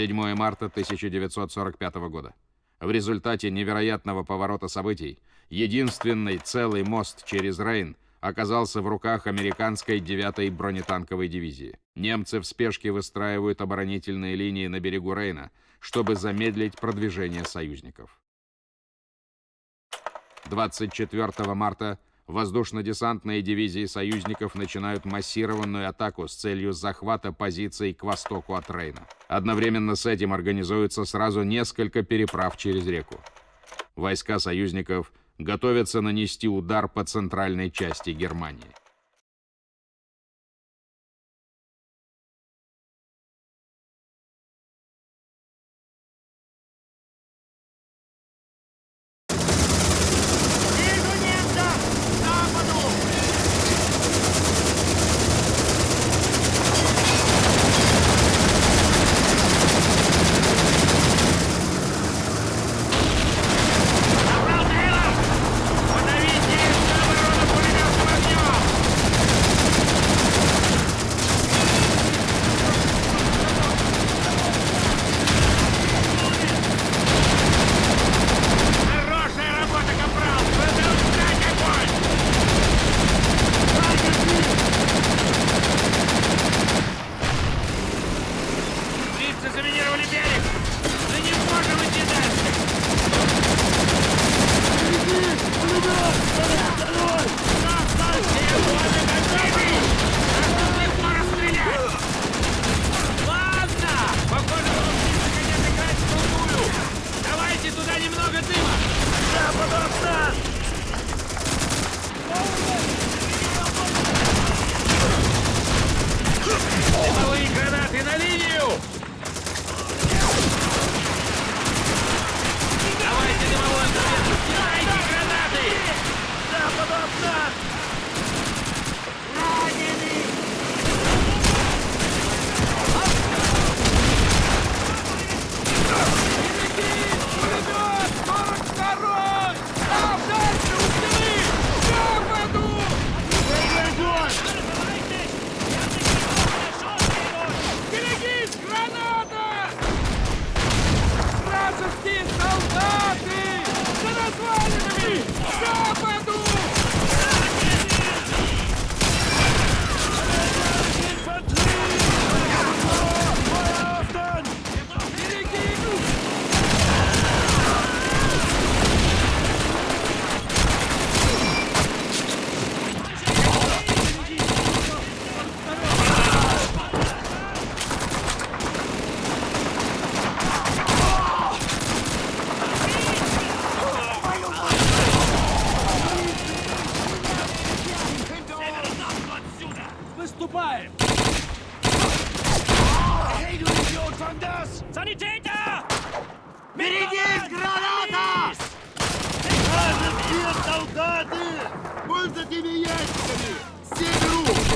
7 марта 1945 года. В результате невероятного поворота событий единственный целый мост через Рейн оказался в руках американской 9-й бронетанковой дивизии. Немцы в спешке выстраивают оборонительные линии на берегу Рейна, чтобы замедлить продвижение союзников. 24 марта воздушно-десантные дивизии союзников начинают массированную атаку с целью захвата позиций к востоку от Рейна. Одновременно с этим организуются сразу несколько переправ через реку. Войска союзников готовятся нанести удар по центральной части Германии. Приступаем! Эй, du Idiot, fang das! Sanitäter! Берегись, граната! Скажем, нет, солдаты! Польза тебе ящиками! Все берут!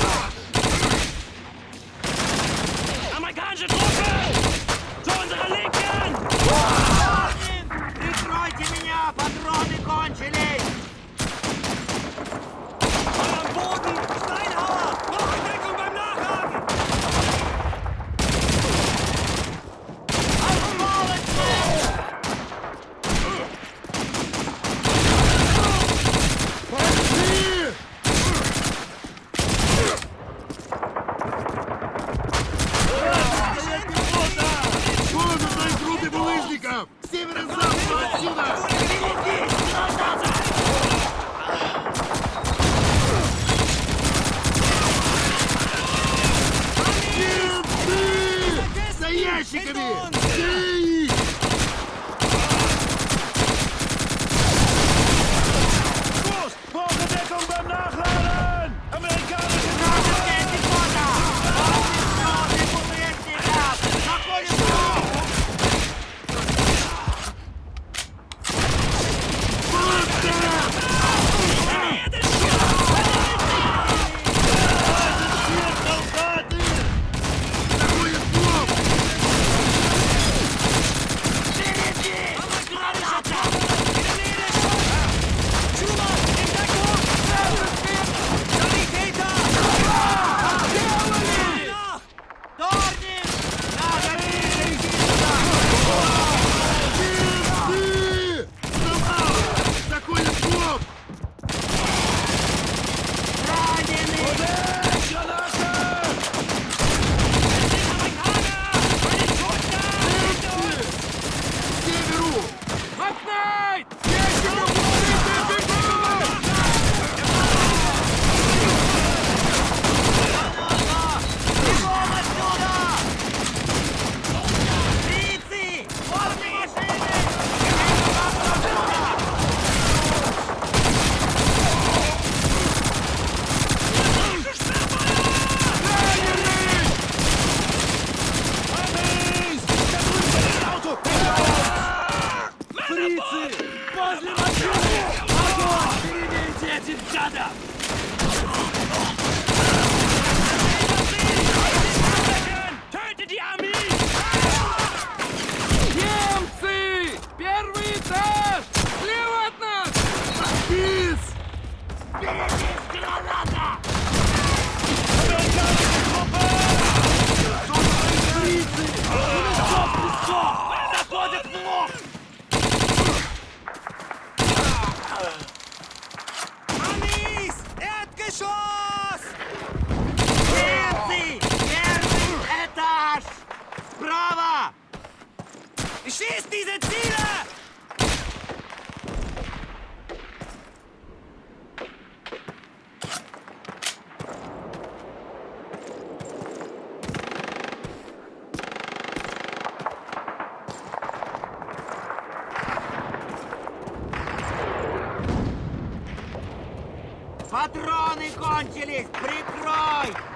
Патроны кончились! Прикрой!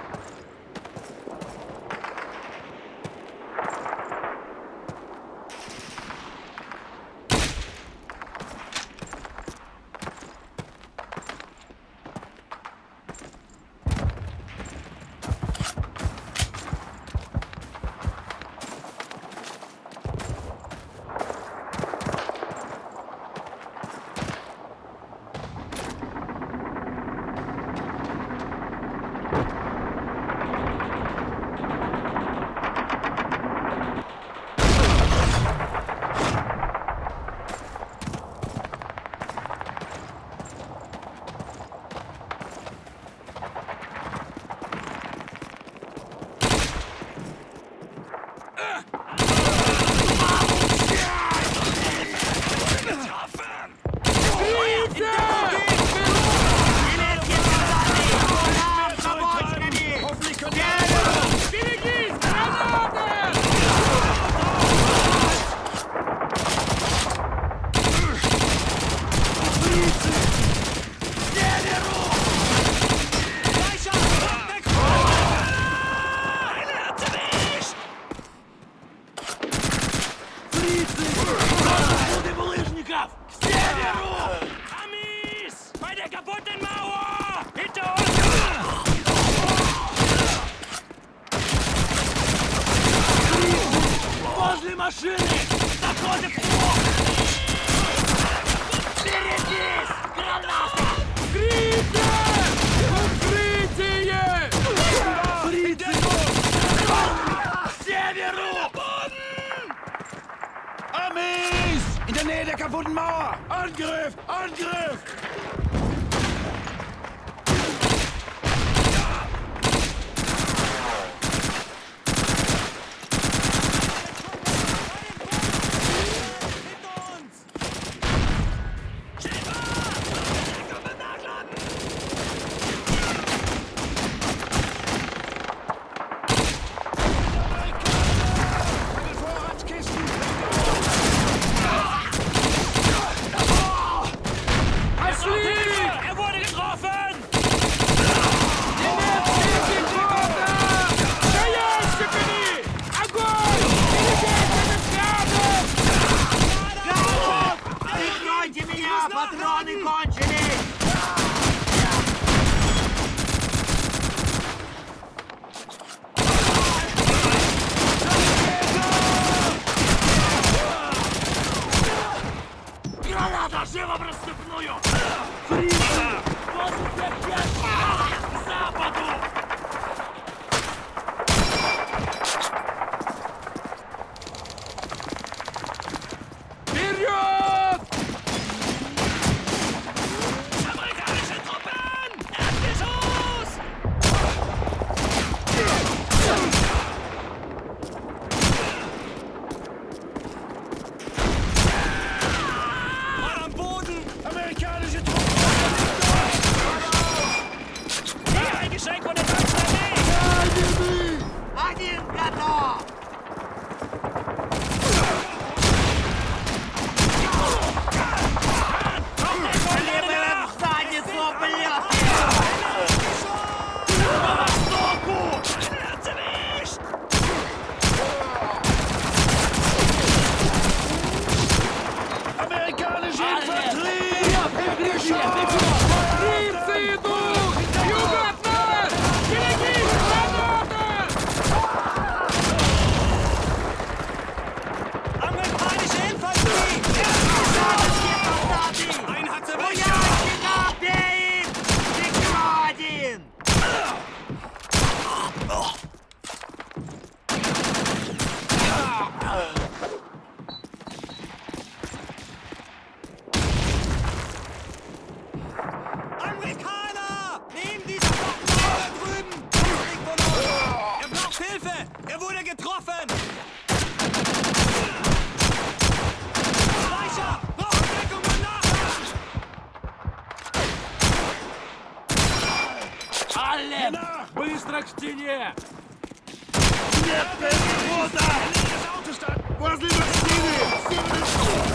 Граната! Быстро к стене! Возле машины! Бить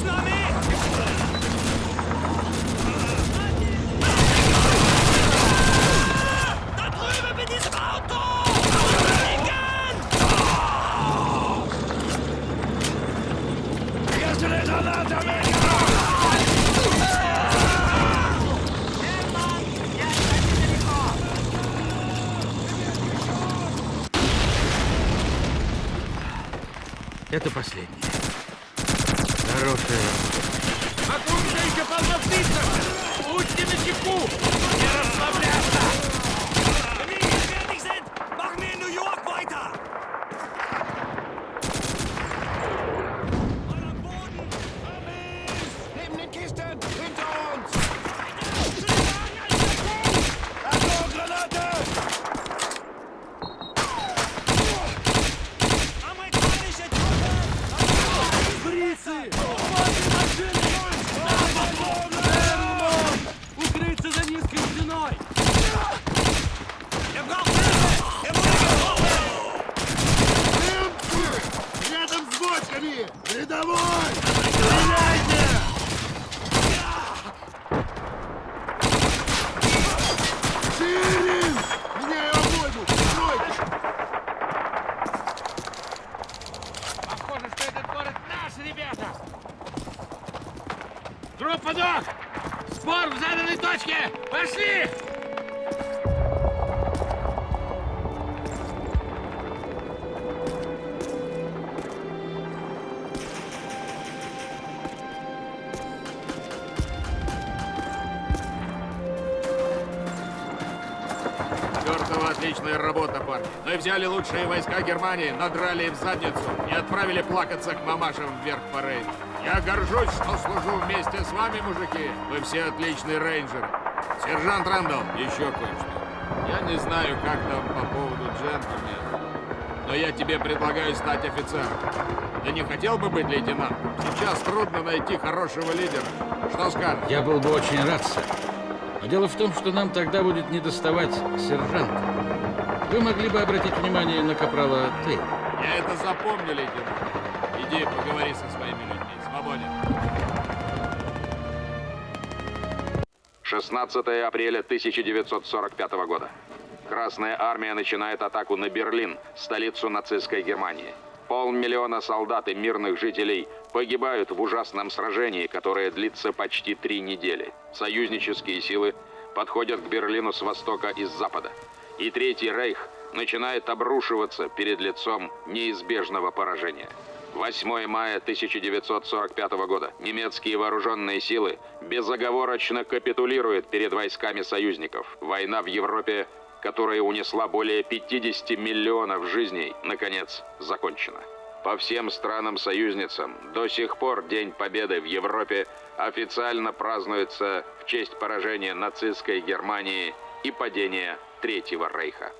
It's not Будьте Отличная работа, парни. Мы взяли лучшие войска Германии, надрали им задницу и отправили плакаться к мамашам вверх по Рейну. Я горжусь, что служу вместе с вами, мужики. Вы все отличные рейнджеры. Сержант Рэндалл, еще кое-что. Я не знаю, как там по поводу джентльмена, но я тебе предлагаю стать офицером. Ты не хотел бы быть лейтенантом? Сейчас трудно найти хорошего лидера. Что скажешь? Я был бы очень рад, сэр. Дело в том, что нам тогда будет недоставать сержанта. Вы могли бы обратить внимание на капрала Тейла. Я это запомню, лейтенант. Иди, поговори со своими людьми. Свободен. 16 апреля 1945 года. Красная армия начинает атаку на Берлин, столицу нацистской Германии. Полмиллиона солдат и мирных жителей погибают в ужасном сражении, которое длится почти три недели. Союзнические силы подходят к Берлину с востока и с запада. И Третий Рейх начинает обрушиваться перед лицом неизбежного поражения. 8 мая 1945 года немецкие вооруженные силы безоговорочно капитулируют перед войсками союзников. Война в Европе, которая унесла более 50 миллионов жизней, наконец закончена. По всем странам-союзницам до сих пор День Победы в Европе официально празднуется в честь поражения нацистской Германии и падения Третьего Рейха.